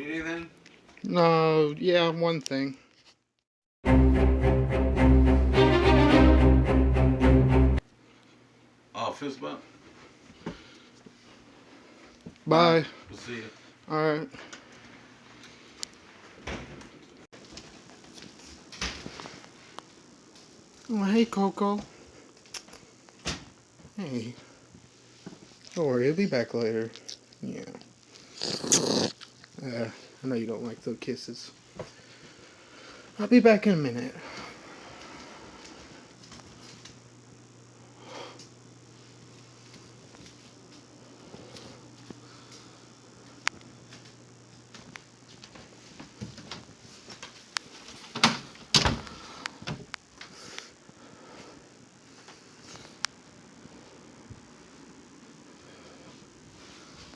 Need anything? No, yeah, one thing. Oh, fist bump? Bye. We'll see you. Alright. Oh, hey, Coco. Hey. Don't worry, he'll be back later. Yeah. Uh, I know you don't like the kisses. I'll be back in a minute.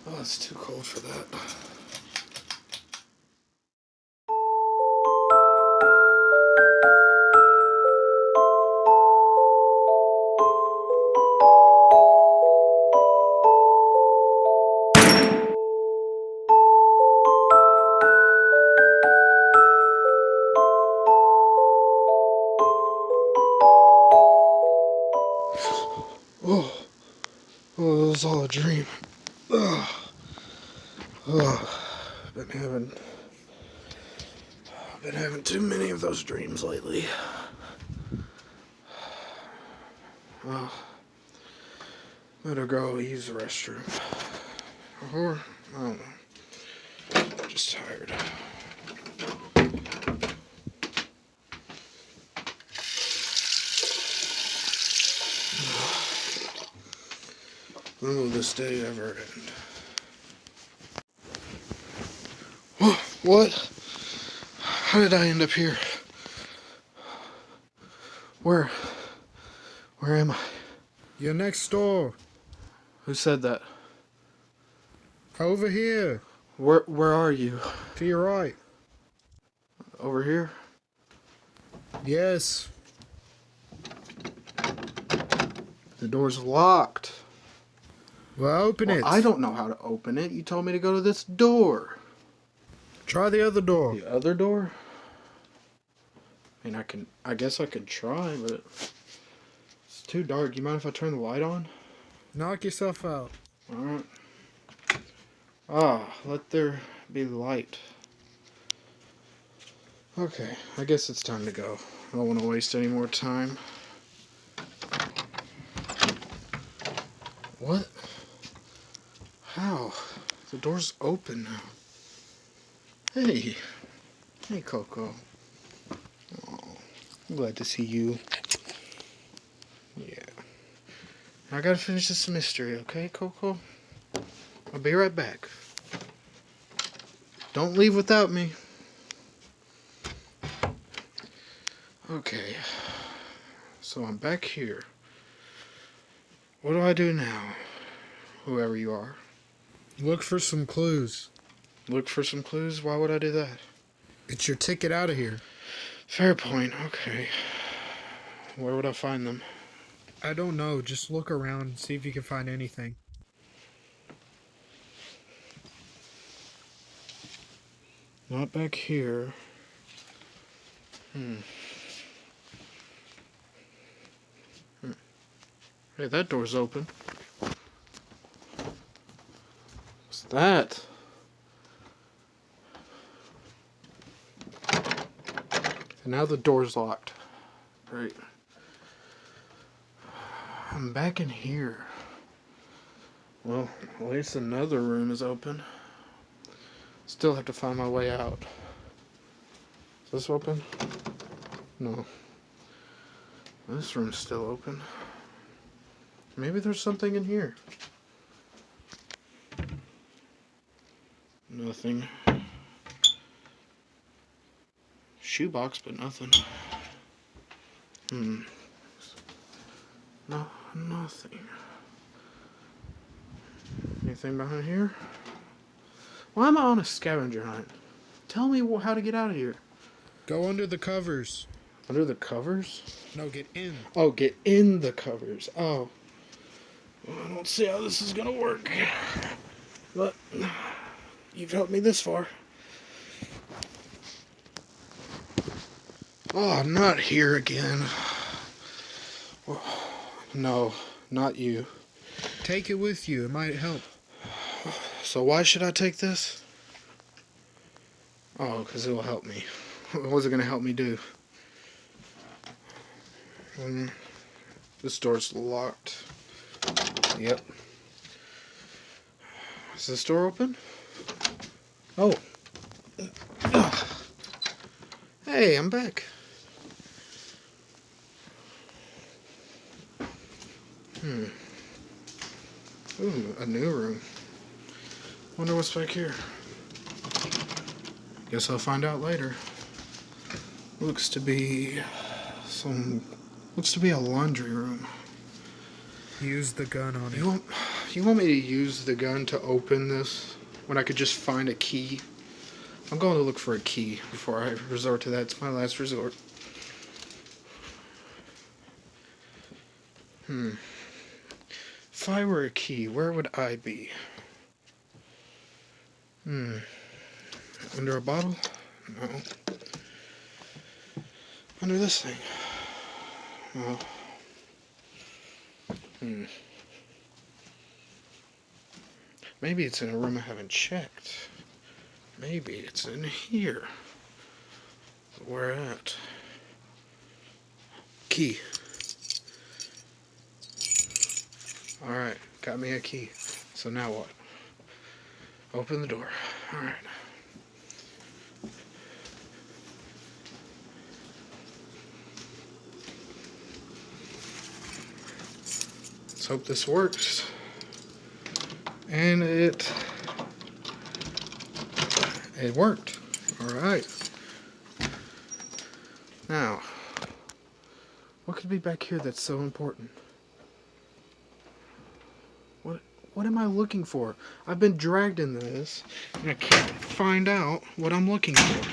Oh, it's too cold for that. Dreams lately. Well, better go use the restroom. Or, I don't know. Just tired. When will this day ever end? Wha- What? How did I end up here? Where? Where am I? You're next door. Who said that? Over here. Where Where are you? To your right. Over here? Yes. The door's locked. Well, open Well, it. I don't know how to open it. You told me to go to this door. Try the other door. The other door? I mean, I can. I guess I could try, but it's too dark. You mind if I turn the light on? Knock yourself out. All right. Ah, let there be light. Okay, I guess it's time to go. I don't want to waste any more time. What? How? The door's open now. Hey. Hey, Coco. I'm glad to see you. Yeah. I gotta finish this mystery, okay, Coco? I'll be right back. Don't leave without me. Okay. So I'm back here. What do I do now? Whoever you are. Look for some clues. Look for some clues? Why would I do that? It's your ticket out of here. Fair point. Okay. Where would I find them? I don't know. Just look around and see if you can find anything. Not back here. Hmm. Hmm. Hey, that door's open. What's that? And now the door's locked. Great. I'm back in here. Well, at least another room is open. Still have to find my way out. Is this open? No. This room's still open. Maybe there's something in here. Nothing. Shoebox, but nothing. Hmm. No, nothing. Anything behind here? Why am I on a scavenger hunt? Tell me how to get out of here. Go under the covers. Under the covers? No, get in. Oh, get in the covers. Oh. Well, I don't see how this is gonna work. But you've helped me this far. Oh, not here again. No, not you. Take it with you. It might help. So why should I take this? Oh, because it will help me. What's it going to help me do? Um, this door's locked. Yep. Is this door open? Oh. Hey, I'm back. Hmm. Ooh, a new room. Wonder what's back here. Guess I'll find out later. Looks to be some. Looks to be a laundry room. Use the gun on You it. want, you want me to use the gun to open this when I could just find a key? I'm going to look for a key before I resort to that. It's my last resort. Hmm. If I were a key, where would I be? Hmm. Under a bottle? No. Under this thing? No. Hmm. Maybe it's in a room I haven't checked. Maybe it's in here. Where at? Key. Alright, got me a key. So now what? Open the door. Alright. Let's hope this works. And it it worked. All right. Now, what could be back here that's so important? What am I looking for? I've been dragged into this and I can't find out what I'm looking for.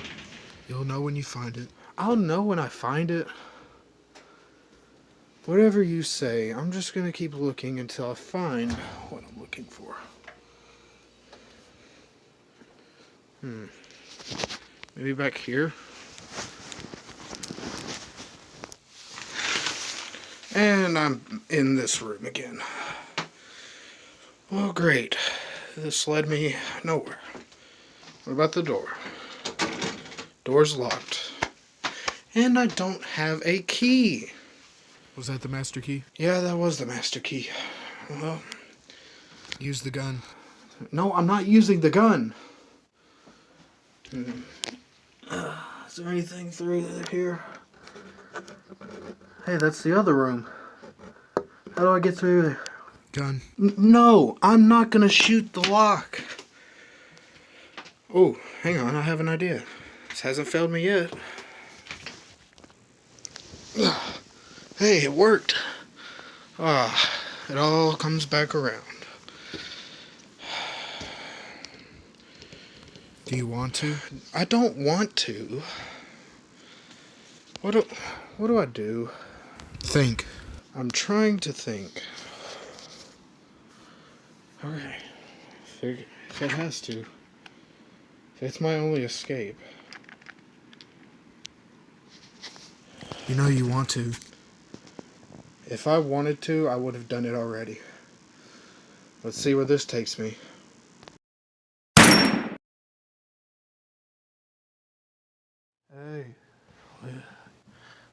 You'll know when you find it. I'll know when I find it. Whatever you say, I'm just gonna keep looking until I find what I'm looking for. Hmm. Maybe back here. And I'm in this room again. Well, great. This led me nowhere. What about the door? Door's locked. And I don't have a key. Was that the master key? Yeah, that was the master key. Well, Use the gun. no, I'm not using the gun. Hmm. Uh, is there anything through here? Hey, that's the other room. How do I get through there? Gun. N- no, I'm not gonna shoot the lock. Oh, hang on, I have an idea. This hasn't failed me yet. Hey, it worked. Ah, it all comes back around. Do you want to? I don't want to. What do, what do I do? Think. I'm trying to think. Okay. If it, has to. It's my only escape. You know you want to. If I wanted to, I would have done it already. Let's see where this takes me. Hey.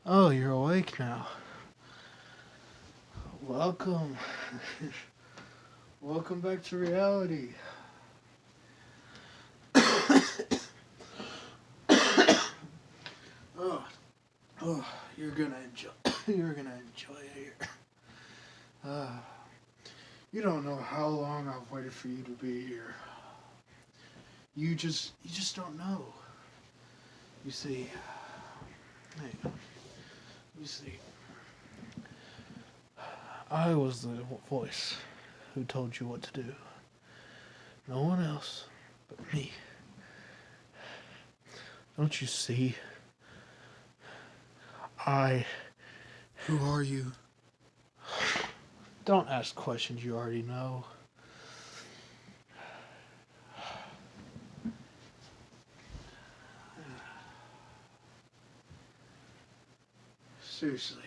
Oh, you're awake now. Welcome. Welcome back to reality. oh, oh, you're gonna enjoy. You're gonna enjoy it here. Uh, you don't know how long I've waited for you to be here. You just, you just don't know. You see, hey, you see, I was the voice who told you what to do. No one else but me. Don't you see? I Who are you? don't ask questions you already know. Seriously,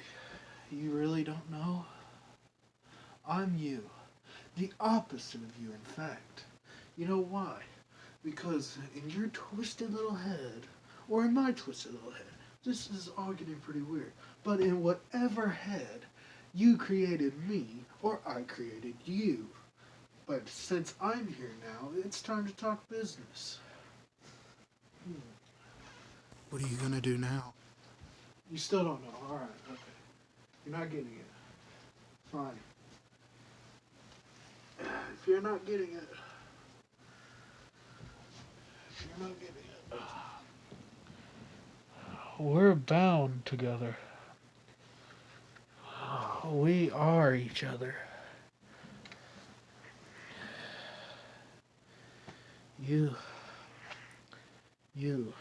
you really don't know? I'm you. The opposite of you, in fact. You know why? Because in your twisted little head, or in my twisted little head, this is all getting pretty weird, but in whatever head, you created me, or I created you. But since I'm here now, it's time to talk business. Hmm. What are you gonna do now? You still don't know. Alright, okay. You're not getting it. Fine. If you're not getting it, if you're not getting it, we're bound together. We are each other. You, you,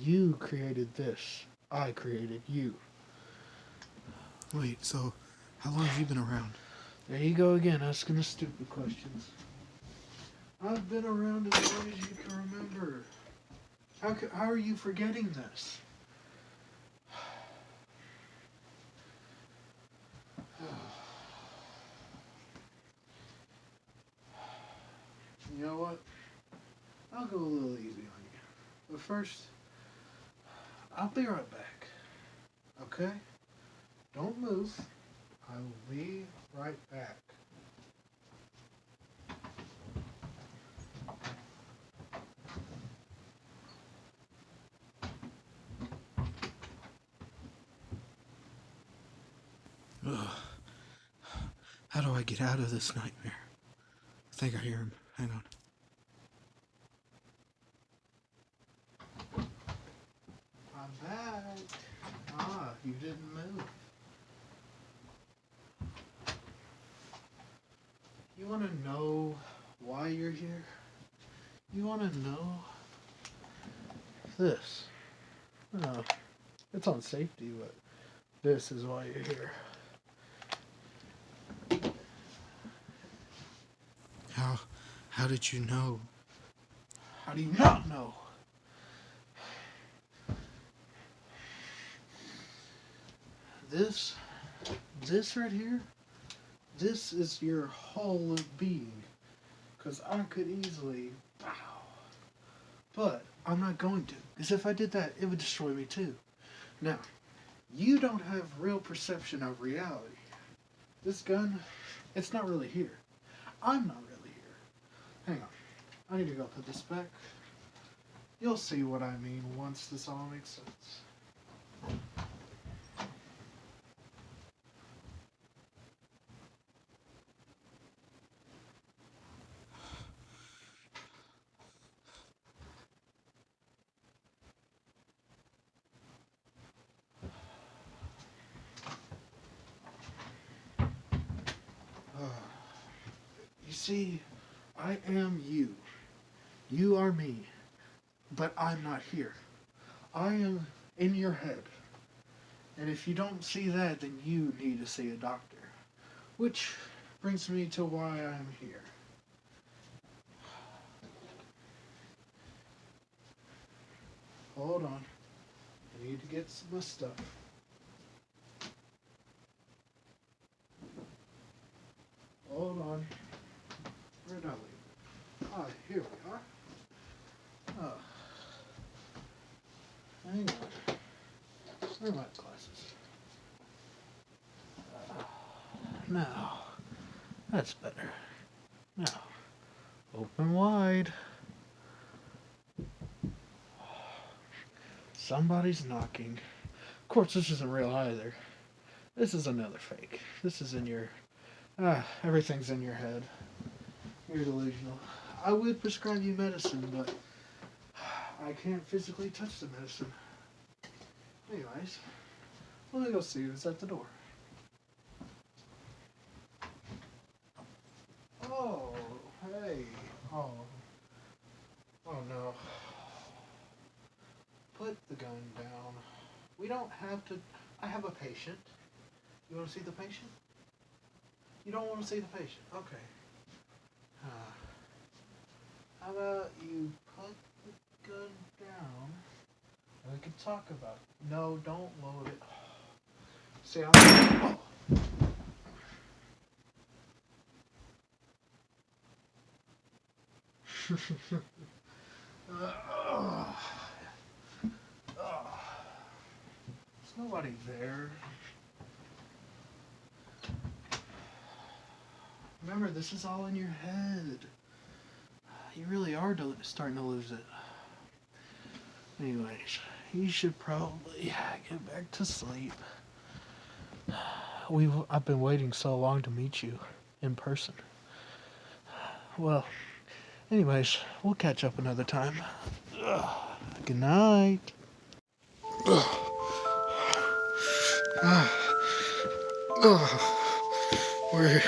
you created this. I created you. Wait, so how long have you been around? There you go again, asking the stupid questions. I've been around as long as you can remember. How, how are you forgetting this? You know what? I'll go a little easy on you. But first, I'll be right back. Okay? Don't move. I will be right back. Ugh. How do I get out of this nightmare? I think I hear him. Hang on. I'm back. Ah, you didn't move. You want to know why you're here? You want to know this? No, it's on safety, but this is why you're here. How how did you know? How do you not know? This this right here, this is your whole being. Cause I could easily bow. But I'm not going to. Because if I did that, it would destroy me too. Now, you don't have real perception of reality. This gun, it's not really here. I'm not really here. Hang on. I need to go put this back. You'll see what I mean once this all makes sense. See, I am you. You are me. But I'm not here. I am in your head. And if you don't see that, then you need to see a doctor. Which brings me to why I'm here. Hold on. I need to get my stuff. Hold on. Where did I leave it? Ah, here we are. Ah. Hang on. Where are my glasses? Ah, now. That's better. Now. Open wide. Somebody's knocking. Of course, this isn't real either. This is another fake. This is in your Ah, everything's in your head. You're delusional. I would prescribe you medicine, but I can't physically touch the medicine. Anyways, let me go see who's at the door. Oh, hey. Oh. Oh no. Put the gun down. We don't have to. I have a patient. You want to see the patient? You don't want to see the patient. Okay. Uh, how about you put the gun down? We can talk about it. No, don't load it. See, I'm. Oh. Ugh. Ugh. There's nobody there. Remember, this is all in your head. You really are starting to lose it. Anyways, you should probably get back to sleep. We've I've been waiting so long to meet you in person. Well, anyways, we'll catch up another time. Ugh. Good night. Where where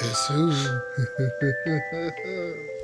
Guess who?